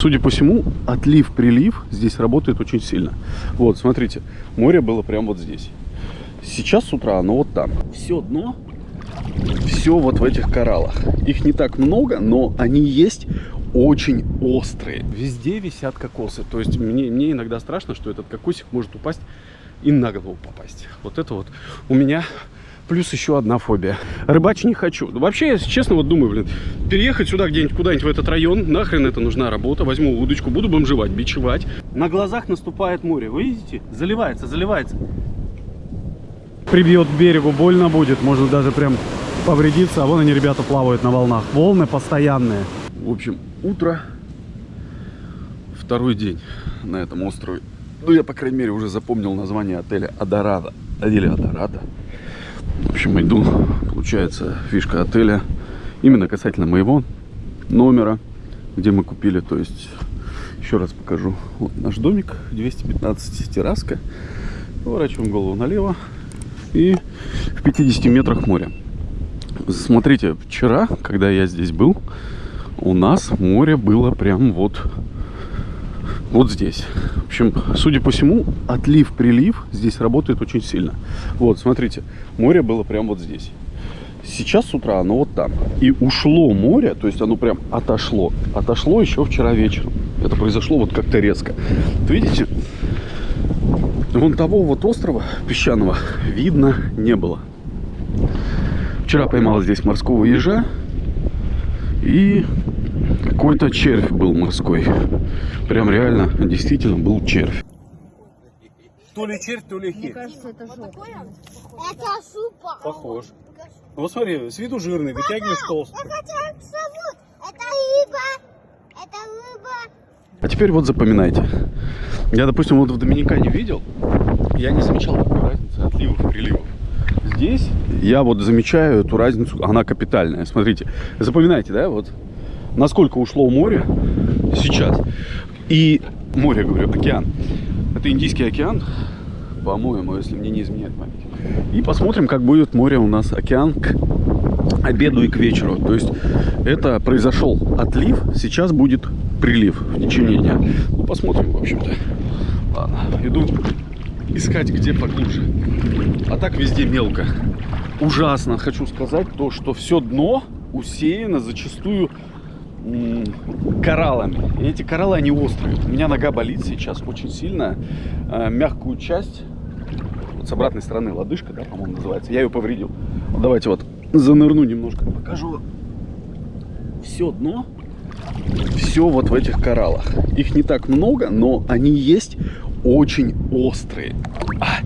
Судя по всему, отлив-прилив здесь работает очень сильно. Вот, смотрите, море было прямо вот здесь. Сейчас с утра оно вот там. Все дно, все вот в этих кораллах. Их не так много, но они есть очень острые. Везде висят кокосы. То есть мне, мне иногда страшно, что этот кокосик может упасть и на голову попасть. Вот это вот у меня плюс еще одна фобия. Рыбачить не хочу. Вообще, если честно, вот думаю, блин, переехать сюда где-нибудь, куда-нибудь в этот район, нахрен это нужна работа, возьму удочку, буду бомжевать, бичевать. На глазах наступает море, вы видите? Заливается, заливается. прибьет к берегу, больно будет, можно даже прям повредиться. А вон они, ребята, плавают на волнах. Волны постоянные. В общем, утро, второй день на этом острове. Ну, я, по крайней мере, уже запомнил название отеля Адорада. Или Адорада. В общем, иду, получается, фишка отеля. Именно касательно моего номера, где мы купили. То есть, еще раз покажу. Вот наш домик, 215 терраска. Поворачиваем голову налево. И в 50 метрах море. Смотрите, вчера, когда я здесь был, у нас море было прям вот вот здесь. В общем, судя по всему, отлив-прилив здесь работает очень сильно. Вот, смотрите, море было прям вот здесь. Сейчас с утра оно вот там. И ушло море, то есть оно прям отошло. Отошло еще вчера вечером. Это произошло вот как-то резко. Вот видите, вон того вот острова песчаного видно не было. Вчера поймал здесь морского ежа. И какой-то червь был морской. Прям реально, действительно был червь. То ли червь, то ли Мне хит. кажется, это жопа. Это супа. Похож. Ну, вот смотри, с виду жирный, вытягиваешь толстый. Это как зовут? Это рыба. Это рыба. А теперь вот запоминайте. Я, допустим, вот в Доминикане видел, я не замечал такой разницы отливов и приливов. Здесь я вот замечаю эту разницу, она капитальная. Смотрите, запоминайте, да, вот насколько ушло море сейчас. И море, говорю, океан. Это Индийский океан, по-моему, если мне не изменяет память. И посмотрим, как будет море у нас океан к обеду и к вечеру. То есть это произошел отлив, сейчас будет прилив в течение дня. Ну, посмотрим, в общем-то. Ладно, иду искать где поглубже. А так везде мелко. Ужасно хочу сказать то, что все дно усеяно зачастую кораллами. И эти кораллы, они острые. У меня нога болит сейчас очень сильно. Э, мягкую часть, вот с обратной стороны лодыжка, да, по-моему, называется, я ее повредил. Вот давайте вот занырну немножко, покажу. Все дно, все вот в этих кораллах. Их не так много, но они есть очень острые. А,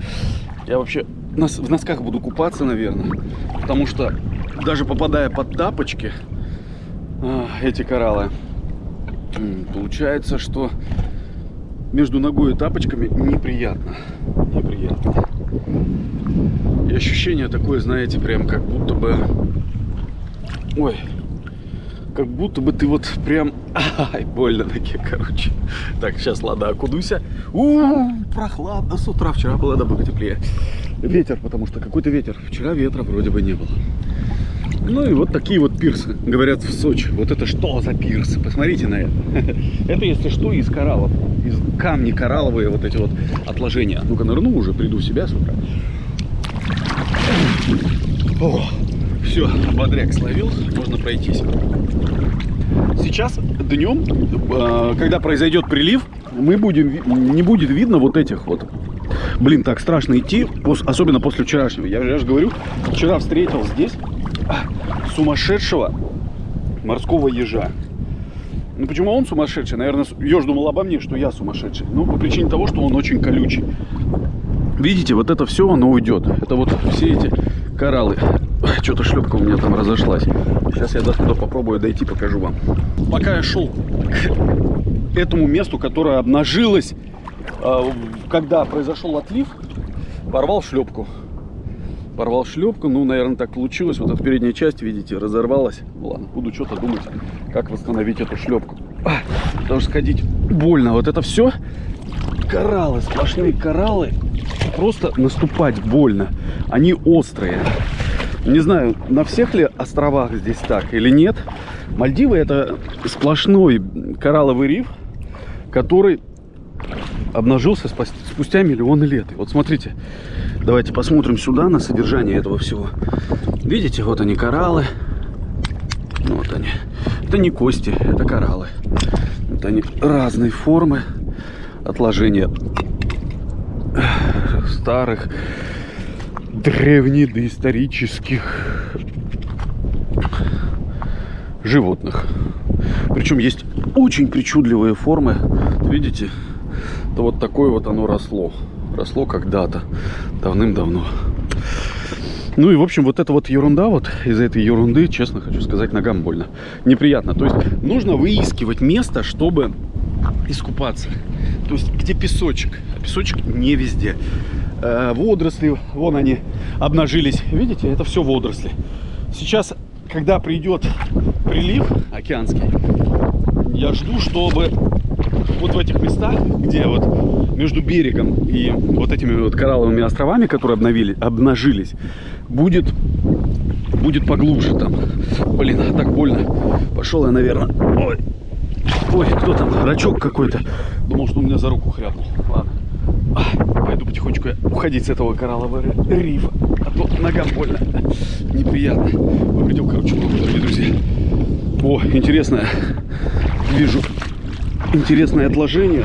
Я вообще в носках буду купаться, наверное, потому что даже попадая под тапочки, эти кораллы, получается, что между ногой и тапочками неприятно. Неприятно. И ощущение такое, знаете, прям как будто бы... Ой, как будто бы ты вот прям... Ай, больно ноге, короче. Так, сейчас, ладно, окунуся. у прохладно с утра. Вчера было намного теплее. Ветер, потому что какой-то ветер. Вчера ветра вроде бы не было. Ну и вот такие вот пирсы, говорят, в Сочи. Вот это что за пирсы? Посмотрите на это. Это, если что, из кораллов. Из камни коралловые вот эти вот отложения. Ну-ка, нырну уже, приду в себя с утра. О, все, бодряк словил, можно пройтись. Сейчас днем, э, когда произойдет прилив, мы будем, не будет видно вот этих вот. Блин, так страшно идти, особенно после вчерашнего. Я, я же говорю, вчера встретил здесь а, сумасшедшего морского ежа. Ну почему он сумасшедший? Наверное, еж думал обо мне, что я сумасшедший. Ну, по причине того, что он очень колючий. Видите, вот это все, оно уйдет. Это вот все эти кораллы. Что-то шлепка у меня там разошлась. Сейчас я до туда попробую дойти, покажу вам. Пока я шел к этому месту, которое обнажилось, э, когда произошел отлив, порвал шлепку. Порвал шлепку, ну, наверное, так получилось. Вот эта передняя часть, видите, разорвалась. Ладно, буду что-то думать, как восстановить эту шлепку. А, потому что ходить больно. Вот это все кораллы, сплошные кораллы. Просто наступать больно. Они острые. Не знаю, на всех ли островах здесь так или нет. Мальдивы это сплошной коралловый риф. который обнажился спустя миллионы лет. И вот смотрите, давайте посмотрим сюда на содержание этого всего. Видите, вот они кораллы. Вот они. Это не кости, это кораллы. Вот они разной формы отложения старых древнедоисторических животных. Причем есть очень причудливые формы. Видите? То вот такое вот оно росло. Росло когда-то, давным-давно. Ну и, в общем, вот эта вот ерунда, вот из-за этой ерунды, честно хочу сказать, ногам больно. Неприятно. То есть нужно выискивать место, чтобы искупаться. То есть где песочек. А песочек не везде. Э, водоросли, вон они обнажились. Видите, это все водоросли. Сейчас, когда придет прилив океанский, я жду, чтобы вот в этих местах, где вот между берегом и вот этими вот коралловыми островами, которые обновили, обнажились, будет, будет поглубже там. Блин, а так больно. Пошел я, наверное. Ой, ой, кто там? Рачок какой-то. Думал, что у меня за руку хряпнул. Ладно. Пойду потихонечку уходить с этого кораллового рифа. А то ногам больно. Неприятно. Повредил, короче, дорогие друзья. О, интересное. Вижу интересное отложение.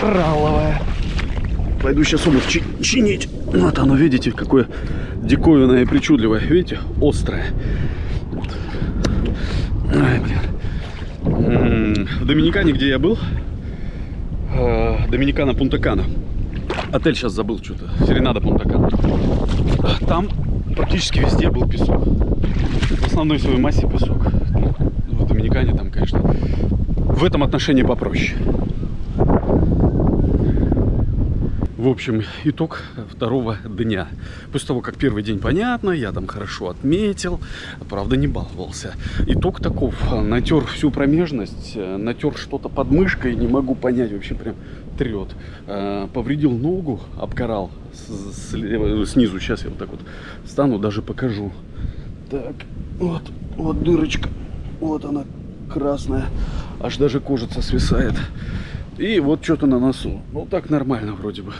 Коралловое. Пойду сейчас обувь чи- чинить. Вот оно, видите, какое диковинное и причудливое. Видите, острое. Вот. Ай, блин. М, В Доминикане, где я был, э, Доминикана Пунта-Кана. Отель сейчас забыл что-то. Серенада Пунта-Кана. Там практически везде был песок. В основной своей массе песок. Ну, В Доминикане там, конечно, в этом отношении попроще. В общем, итог второго дня. После того, как первый день понятно, я там хорошо отметил, правда не баловался. Итог таков. Натер всю промежность, э, натер что-то под мышкой, не могу понять, вообще прям трет. Э, Повредил ногу, обкорал слева- снизу. Сейчас я вот так вот встану, даже покажу. Так, вот, вот дырочка. Вот она, красная. Аж даже кожица свисает. И вот что-то на носу. Ну, так нормально вроде бы.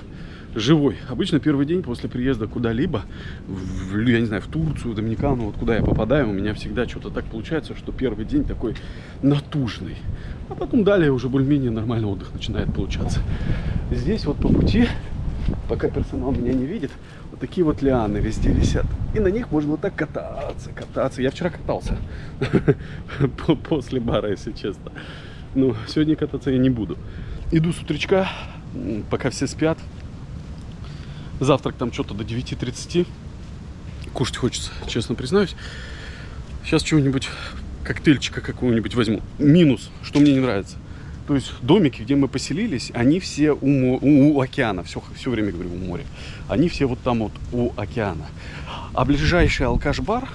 Живой. Обычно первый день после приезда куда-либо, я не знаю, в Турцию, в Доминикану, вот куда я попадаю, у меня всегда что-то так получается, что первый день такой натужный. А потом далее уже более-менее нормальный отдых начинает получаться. Здесь вот по пути, пока персонал меня не видит, вот такие вот лианы везде висят. И на них можно вот так кататься, кататься. Я вчера катался по- после бара, если честно. Ну, сегодня кататься я не буду. Иду с утречка, пока все спят. Завтрак там что-то до 9.30. Кушать хочется, честно признаюсь. Сейчас чего-нибудь, коктейльчика какого-нибудь возьму. Минус, что мне не нравится. То есть домики, где мы поселились, они все у, у- у океана. Все, все время говорю у моря. Они все вот там вот у океана. А ближайший алкаш-бар,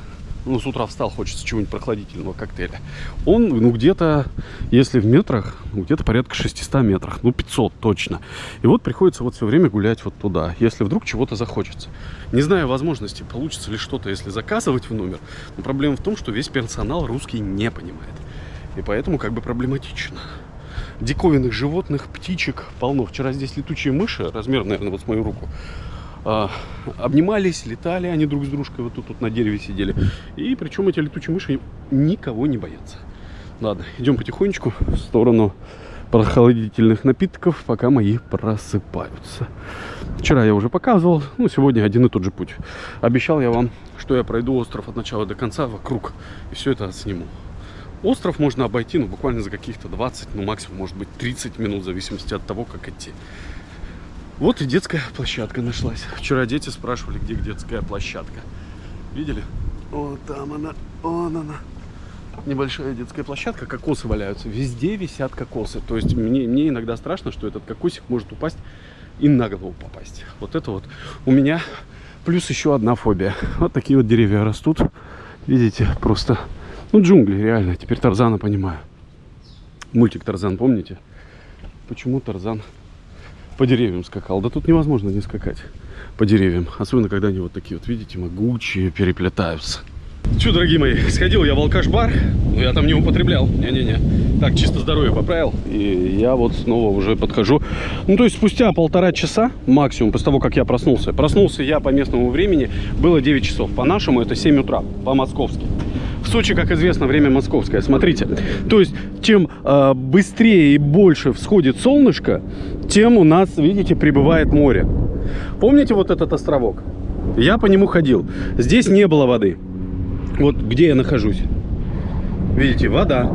ну, с утра встал, хочется чего-нибудь прохладительного коктейля. Он, ну, где-то, если в метрах, где-то порядка 600 метрах. Ну, 500 точно. И вот приходится вот все время гулять вот туда, если вдруг чего-то захочется. Не знаю возможности, получится ли что-то, если заказывать в номер. Но проблема в том, что весь персонал русский не понимает. И поэтому как бы проблематично. Диковинных животных, птичек полно. Вчера здесь летучие мыши, размер, наверное, вот с мою руку, а, обнимались, летали они друг с дружкой, вот тут, тут на дереве сидели. И причем эти летучие мыши никого не боятся. Ладно, идем потихонечку в сторону прохладительных напитков, пока мои просыпаются. Вчера я уже показывал, ну, сегодня один и тот же путь. Обещал я вам, что я пройду остров от начала до конца вокруг, и все это сниму. Остров можно обойти, ну, буквально за каких-то 20, ну, максимум, может быть, 30 минут, в зависимости от того, как идти. Вот и детская площадка нашлась. Вчера дети спрашивали, где детская площадка. Видели? Вот там она, вон она. Небольшая детская площадка, кокосы валяются. Везде висят кокосы. То есть мне, мне иногда страшно, что этот кокосик может упасть и на голову попасть. Вот это вот у меня плюс еще одна фобия. Вот такие вот деревья растут. Видите, просто, ну, джунгли, реально. Теперь Тарзана понимаю. Мультик Тарзан, помните? Почему Тарзан по деревьям скакал? Да тут невозможно не скакать по деревьям. Особенно, когда они вот такие вот, видите, могучие, переплетаются. Че, дорогие мои, сходил я в алкаш-бар, но я там не употреблял. Не-не-не. Так, чисто здоровье поправил. И я вот снова уже подхожу. Ну, то есть спустя полтора часа максимум после того, как я проснулся. Проснулся я по местному времени, было 9 часов. По-нашему это 7 утра, по-московски. Сочи, как известно, время московское. Смотрите, то есть чем э, быстрее и больше всходит солнышко, тем у нас, видите, прибывает море. Помните вот этот островок? Я по нему ходил. Здесь не было воды. Вот где я нахожусь. Видите, вода.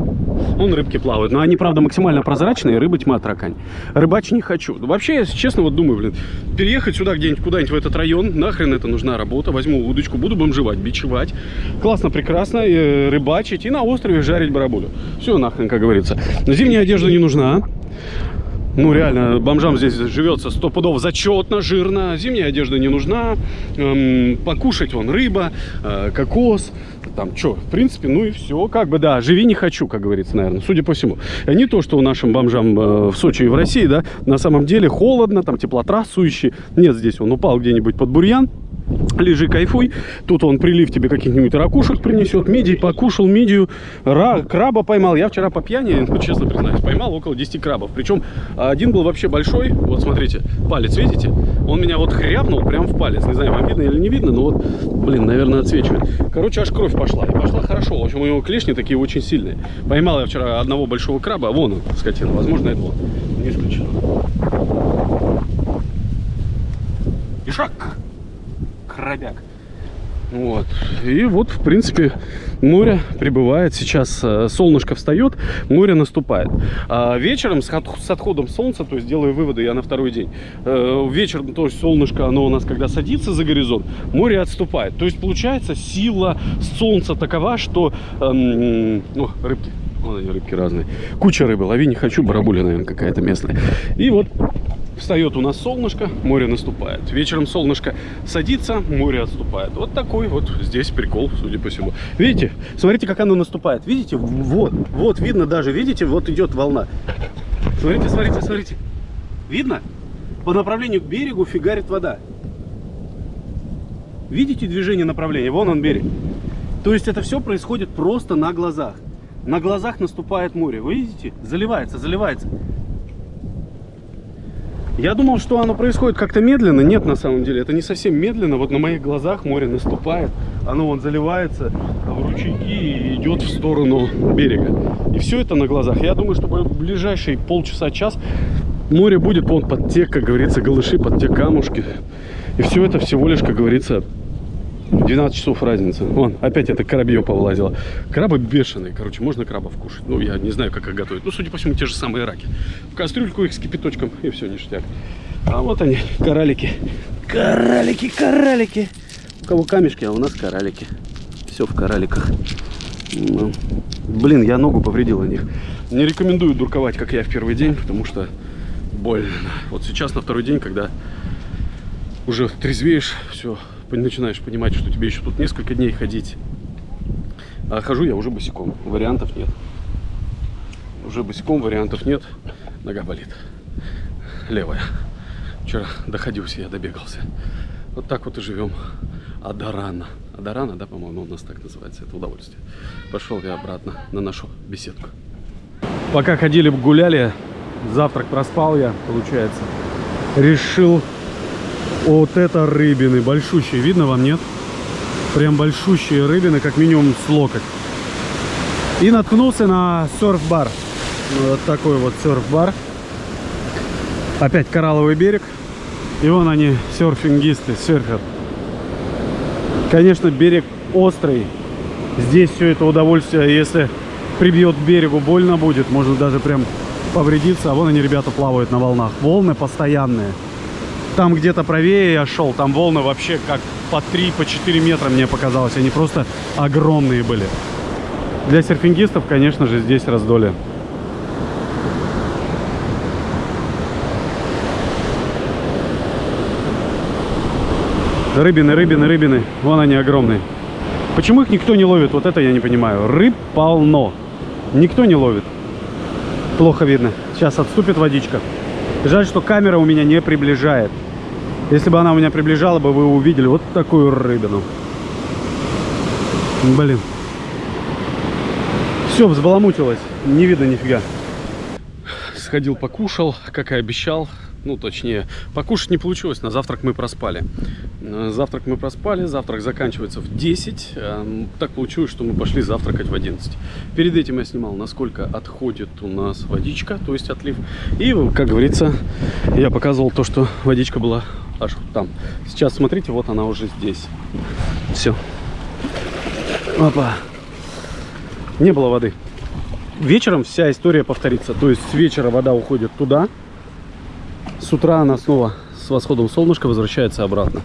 Вон рыбки плавают. Но они, правда, максимально прозрачные. Рыба тьма таракань. Рыбачить не хочу. Вообще, если честно, вот думаю, блин, переехать сюда где-нибудь, куда-нибудь в этот район. Нахрен это нужна работа. Возьму удочку, буду бомжевать, бичевать. Классно, прекрасно. э, рыбачить и на острове жарить барабулю. Все нахрен, как говорится. Зимняя одежда не нужна. Ну, реально, бомжам здесь живется сто пудов зачетно, жирно. Зимняя одежда не нужна. Эм, покушать вон рыба, э, кокос. Там что, в принципе, ну и все. Как бы, да, живи не хочу, как говорится, наверное, судя по всему. А Не то, что у нашим бомжам э, в Сочи и в России, да, на самом деле холодно, там теплотрассующий. Нет, здесь он упал где-нибудь под бурьян. Лежи, кайфуй. Тут он прилив тебе каких-нибудь ракушек принесет. Мидий покушал, мидию. Ра, краба поймал. Я вчера по пьяни, ну, честно признаюсь, поймал около 10 крабов. Причем один был вообще большой. Вот смотрите, палец, видите? Он меня вот хряпнул прям в палец. Не знаю, вам видно или не видно, но вот, блин, наверное, отсвечивает. Короче, аж кровь пошла. И пошла хорошо. В общем, у него клешни такие очень сильные. Поймал я вчера одного большого краба. Вон он, скотина. Возможно, это он. Не исключено. Ишак крабяк. Вот. И вот, в принципе, море прибывает. Сейчас э, солнышко встает, море наступает. А вечером с, от- с отходом солнца, то есть делаю выводы я на второй день, э, вечером, то есть солнышко, оно у нас когда садится за горизонт, море отступает. То есть получается сила солнца такова, что... эм, о, рыбки. Вон они, рыбки разные. Куча рыбы. Лови не хочу, барабуля, наверное, какая-то местная. И вот Встает у нас солнышко, море наступает. Вечером солнышко садится, море отступает. Вот такой вот здесь прикол, судя по всему. Видите? Смотрите, как оно наступает. Видите? Вот, вот видно даже, видите? Вот идет волна. Смотрите, смотрите, смотрите. Видно? По направлению к берегу фигарит вода. Видите движение направления? Вон он берег. То есть это все происходит просто на глазах. На глазах наступает море. Вы видите? Заливается, заливается. Я думал, что оно происходит как-то медленно. Нет, на самом деле, это не совсем медленно. Вот на моих глазах море наступает. Оно вон заливается в ручейки и идет в сторону берега. И все это на глазах. Я думаю, что в ближайшие полчаса-час море будет вон под те, как говорится, голыши, под те камушки. И все это всего лишь, как говорится, 12 часов разница. Вон, опять это коробье повылазило. Крабы бешеные, короче, можно крабов кушать. Ну, я не знаю, как их готовить. Ну, судя по всему, те же самые раки. В кастрюльку их с кипяточком, и все, ништяк. А вот они, коралики. Коралики, коралики. У кого камешки, а у нас коралики. Все в кораликах. Ну, Блин, я ногу повредил на них. Не рекомендую дурковать, как я в первый день, потому что больно. Вот сейчас на второй день, когда уже трезвеешь, все, начинаешь понимать, что тебе еще тут несколько дней ходить. А хожу я уже босиком, вариантов нет. Уже босиком вариантов нет, нога болит. Левая. Вчера доходился, я добегался. Вот так вот и живем. Адарана. Адарана, да, по-моему, у нас так называется, это удовольствие. Пошел я обратно на нашу беседку. Пока ходили, гуляли, завтрак проспал я, получается. Решил вот это рыбины, большущие, видно вам, нет? Прям большущие рыбины, как минимум с локоть. И наткнулся на серф-бар. Вот такой вот серф-бар. Опять коралловый берег. И вон они, серфингисты, серфят. Конечно, берег острый. Здесь все это удовольствие, если прибьет к берегу, больно будет. Можно даже прям повредиться. А вон они, ребята, плавают на волнах. Волны постоянные. Там где-то правее я шел, там волны вообще как по 3, по 4 метра мне показалось. Они просто огромные были. Для серфингистов, конечно же, здесь раздолье. Рыбины, рыбины, рыбины. Вон они огромные. Почему их никто не ловит? Вот это я не понимаю. Рыб полно. Никто не ловит. Плохо видно. Сейчас отступит водичка. Жаль, что камера у меня не приближает. Если бы она у меня приближала бы, вы увидели вот такую рыбину. Блин. Все, взбаламутилось. Не видно нифига. Сходил, покушал, как и обещал. Ну, точнее, покушать не получилось, на завтрак мы проспали. Э, Завтрак мы проспали, завтрак заканчивается в 10. Э, Так получилось, что мы пошли завтракать в 11. Перед этим я снимал, насколько отходит у нас водичка, то есть отлив. И, как говорится, я показывал то, что водичка была аж там. Сейчас, смотрите, вот она уже здесь. Все. Опа. Не было воды. Вечером вся история повторится. То есть с вечера вода уходит туда. С утра она снова с восходом солнышка возвращается обратно.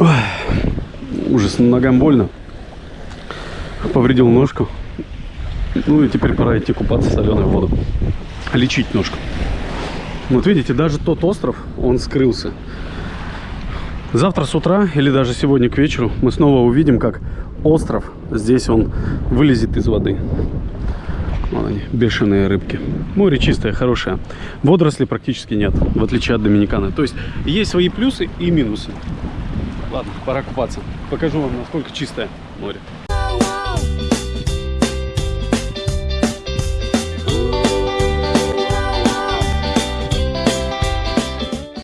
Ой, ужас, ногам больно. Повредил ножку. Ну и теперь пора идти купаться в соленую воду. Лечить ножку. Вот видите, даже тот остров, он скрылся. Завтра с утра или даже сегодня к вечеру мы снова увидим, как остров здесь он вылезет из воды. Вон они, бешеные рыбки. Море чистое, хорошее. Водорослей практически нет, в отличие от Доминиканы. То есть есть свои плюсы и минусы. Ладно, пора купаться. Покажу вам, насколько чистое море.